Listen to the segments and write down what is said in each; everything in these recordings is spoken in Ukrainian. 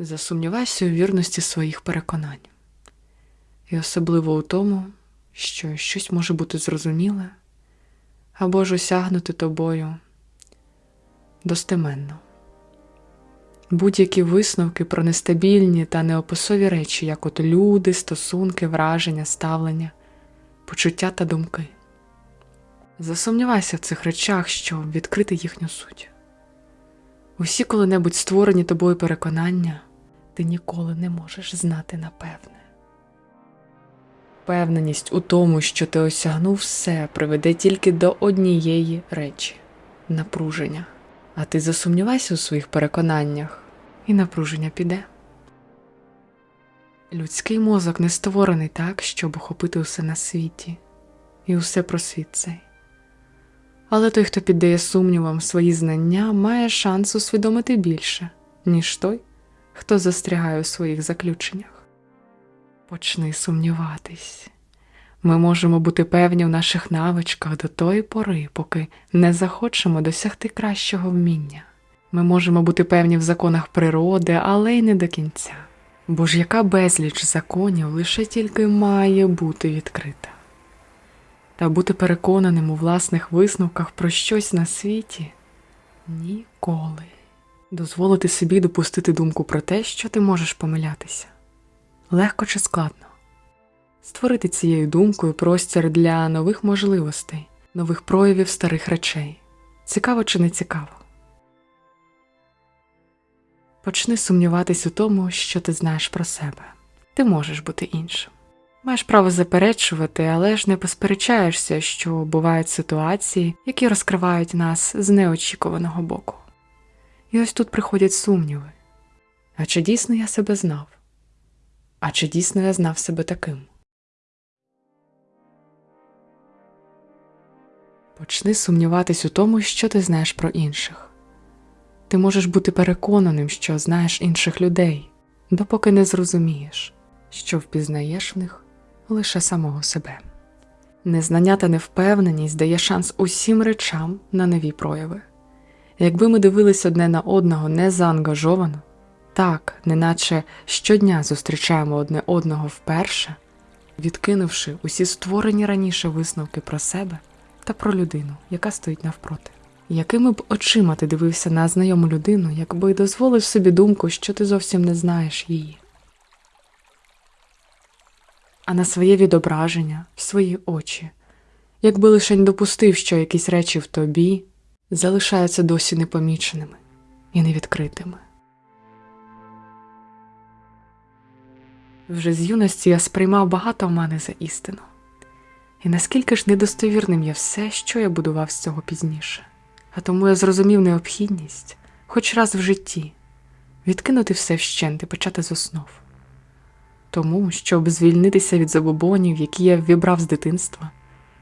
Засумнівайся у вірності своїх переконань, і особливо у тому, що щось може бути зрозуміле або ж осягнути тобою достеменно. Будь-які висновки про нестабільні та неописові речі, як от люди, стосунки, враження, ставлення, почуття та думки. Засумнівайся в цих речах, щоб відкрити їхню суть. Усі коли-небудь створені тобою переконання ти ніколи не можеш знати напевне. Впевненість у тому, що ти осягнув все, приведе тільки до однієї речі напруження. А ти засумнівайся у своїх переконаннях, і напруження піде. Людський мозок не створений так, щоб охопити усе на світі і усе про світ цей. Але той, хто піддає сумнівам свої знання, має шанс усвідомити більше, ніж той, хто застрягає у своїх заключеннях. Почни сумніватись. Ми можемо бути певні в наших навичках до тої пори, поки не захочемо досягти кращого вміння. Ми можемо бути певні в законах природи, але й не до кінця. Бо ж яка безліч законів лише тільки має бути відкрита. Та бути переконаним у власних висновках про щось на світі ніколи. Дозволити собі допустити думку про те, що ти можеш помилятися легко чи складно. Створити цією думкою простір для нових можливостей, нових проявів старих речей. Цікаво чи не цікаво. Почни сумніватись у тому, що ти знаєш про себе. Ти можеш бути іншим. Маєш право заперечувати, але ж не посперечаєшся, що бувають ситуації, які розкривають нас з неочікуваного боку. І ось тут приходять сумніви. А чи дійсно я себе знав? А чи дійсно я знав себе таким? Почни сумніватись у тому, що ти знаєш про інших. Ти можеш бути переконаним, що знаєш інших людей, допоки не зрозумієш, що впізнаєш в них лише самого себе. Незнання та невпевненість дає шанс усім речам на нові прояви. Якби ми дивились одне на одного незаангажовано, так, неначе щодня зустрічаємо одне одного вперше, відкинувши усі створені раніше висновки про себе та про людину, яка стоїть навпроти. Якими б очима ти дивився на знайому людину, якби дозволив собі думку, що ти зовсім не знаєш її, а на своє відображення, в свої очі, якби лише не допустив, що якісь речі в тобі залишаються досі непоміченими і невідкритими. Вже з юності я сприймав багато омани за істину, і наскільки ж недостовірним є все, що я будував з цього пізніше, а тому я зрозумів необхідність, хоч раз в житті, відкинути все вщент і почати з основ. Тому, щоб звільнитися від забобонів, які я вібрав з дитинства,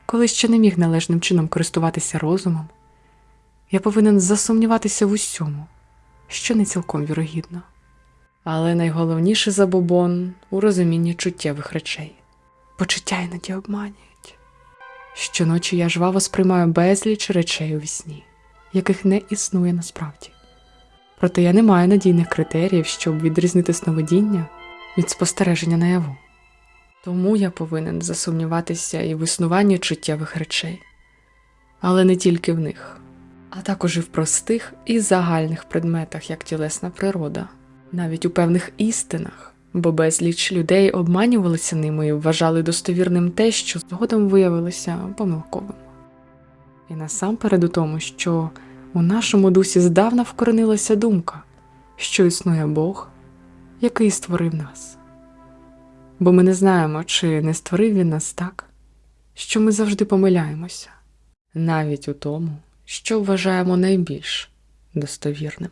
коли ще не міг належним чином користуватися розумом, я повинен засумніватися в усьому, що не цілком вірогідно. Але найголовніше забобон у розумінні чуттєвих речей. Почуття іноді обманюють. Щоночі я жваво сприймаю безліч речей у вісні, яких не існує насправді. Проте я не маю надійних критеріїв, щоб відрізнити сновидіння від спостереження наяву. Тому я повинен засумніватися і в існуванні чуттєвих речей, але не тільки в них, а також і в простих і загальних предметах, як тілесна природа навіть у певних істинах, бо безліч людей обманювалися ними і вважали достовірним те, що згодом виявилося помилковим. І насамперед у тому, що у нашому дусі здавна вкоренилася думка, що існує Бог, який створив нас. Бо ми не знаємо, чи не створив він нас так, що ми завжди помиляємося, навіть у тому, що вважаємо найбільш достовірним.